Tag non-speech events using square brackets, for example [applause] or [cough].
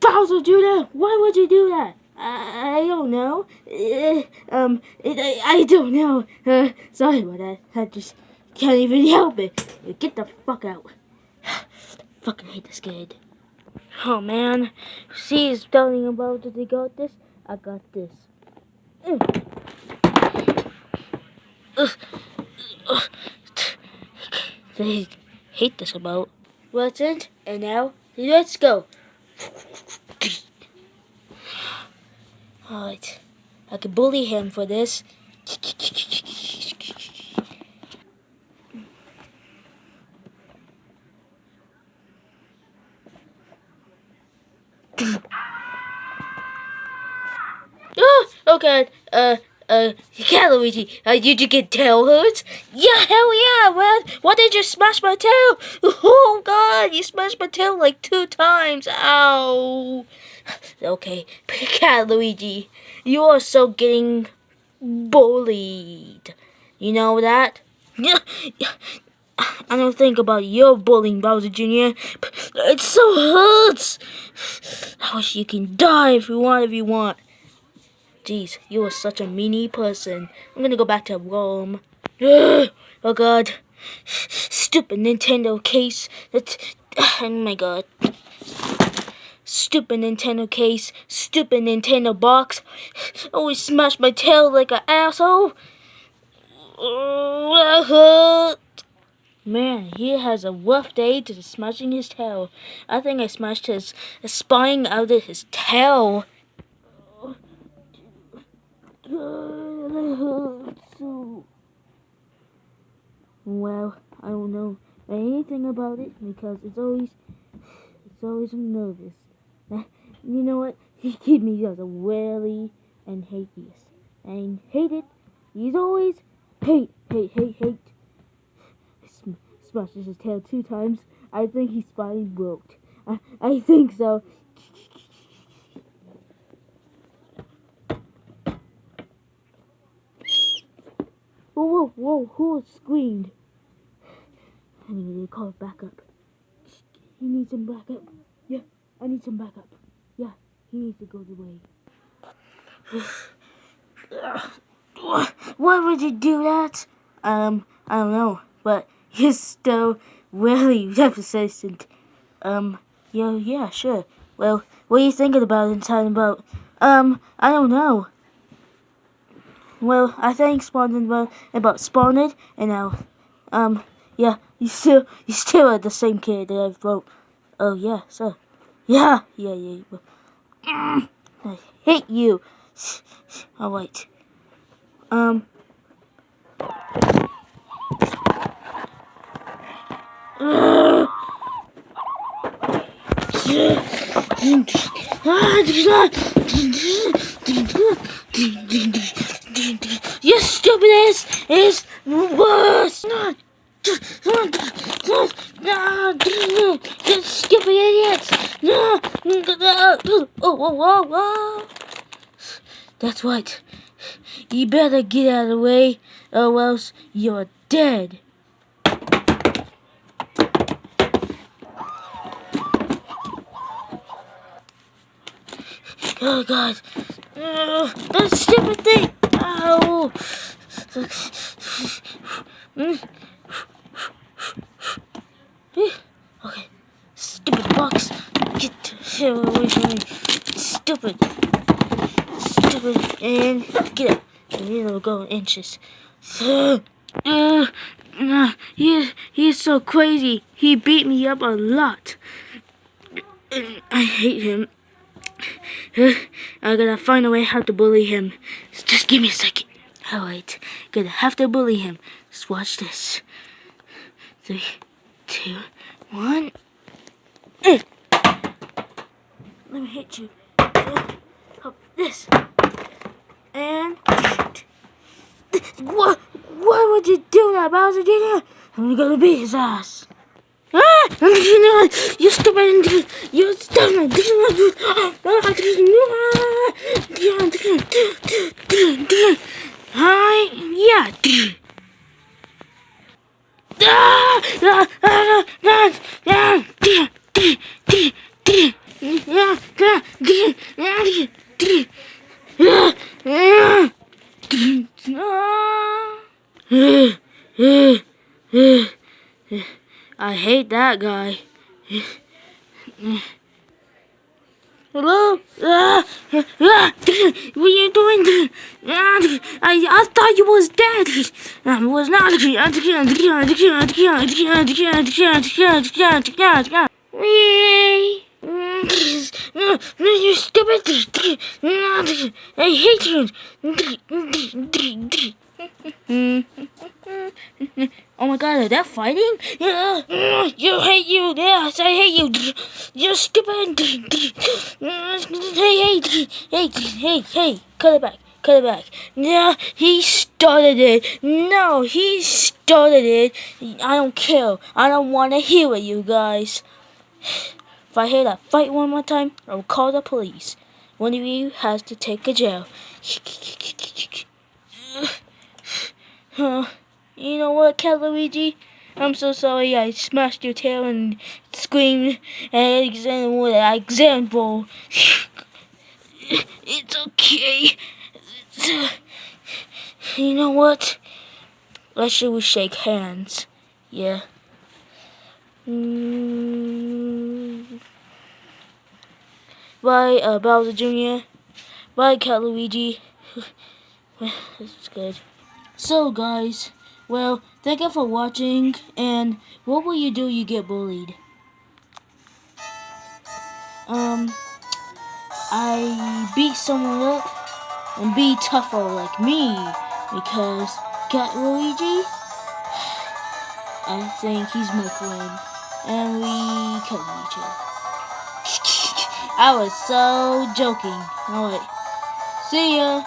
Bowser Jr., why would you do that? I, I don't know. Uh, um, it, I, I don't know. Uh, sorry about that. I just can't even help it. Get the fuck out. Fucking hate this kid. Oh man. See, he's telling about that they got this. I got this. They hate this about. What's it? And now, let's go. Alright. I can bully him for this. Oh, god. Uh, uh, yeah, Luigi, uh, did you get tail hurts? Yeah, hell yeah, man. Why did you smash my tail? [laughs] Oh god, you smashed my tail like two times. Ow. [sighs] Okay, [laughs] cat Luigi, you are so getting bullied. You know that? Yeah, [laughs] I don't think about your bullying, Bowser Jr. It so hurts. [sighs] I wish you can die if you want, if you want. Jeez, you are such a meanie person. I'm gonna go back to Rome. Ugh, [gasps] oh god. Stupid Nintendo case. That's, [sighs] oh my god. Stupid Nintendo case. Stupid Nintendo box. Always smash my tail like an asshole. Man, he has a rough day to smashing his tail. I think I smashed his spine out of his tail. [sighs] Well, I don't know anything about it because it's always, it's always nervous. [laughs] You know what? [laughs] He gave me just a really and hate this. And hate it. He's always hate, hate, hate, hate. [sighs] Smashes his tail two times. I think his spine broke. [laughs] I, I think so. Whoa, whoa, whoa, who screamed? I need to call backup. He needs some backup. Yeah, I need some backup. Yeah, he needs to go away. Why would you do that? Um, I don't know, but he's still really [laughs] represent. Um, yeah, yeah, sure. Well, what are you thinking about and talking about? Um, I don't know. Well, I think spawning about, about spawned and now, um, yeah, you still you still are the same kid that I wrote. Oh yeah, so yeah, yeah, yeah. Mm, I hate you. All right. Um. [sighs] You stupid ass is worse. You stupid idiots. Oh. That's right. You better get out of the way, or else you're dead. Oh god. Oh, that stupid thing. Ow. Okay. Stupid box. Get away from me. Stupid. Stupid. And get up. And it'll go inches. Uh, uh, he, he's so crazy. He beat me up a lot. I hate him. I gotta find a way how to bully him. Just give me a second. Alright, gonna have to bully him. Just watch this. Three, two, one. Eh. Let me hit you. Uh, this. And what? Why would you do that, Bowser Jr.? I'm gonna beat his ass. А, Андрюна, я с тобой, Андрей, я с тобой, Андрюна, Андрюна, Андрюна, Андрюна, а я три. Да, да, да, да, да, три, три, три, три, да, да, три, да, три, да, да, три, да. Э, э, э. I hate that guy. Hello? Uh, uh, what are you doing? Uh, I, I thought you was dead. I was not. You stupid. I hate you. Oh my god, are they fighting? Yeah, [laughs] you hate you. Yes, I hate you. You're stupid. Hey, hey, hey, hey, hey, cut it back. Cut it back. Yeah, he started it. No, he started it. I don't care. I don't want to hear it, you guys. If I hear that fight one more time, I'll call the police. One of you has to take a jail. [laughs] Huh. You know what, Cat Luigi? I'm so sorry I smashed your tail and screamed at Alexander example. [laughs] It's okay. It's, [sighs] uh, you know what? Let's should we shake hands? Yeah. Mm. Bye, uh, Bowser Jr. Bye, Cat Luigi. [laughs] That's good. So, guys. Well, thank you for watching, and what will you do you get bullied? Um, I beat someone up and be tougher like me, because Cat Luigi, I think he's my friend, and we kill each other. [laughs] I was so joking. Alright, see ya.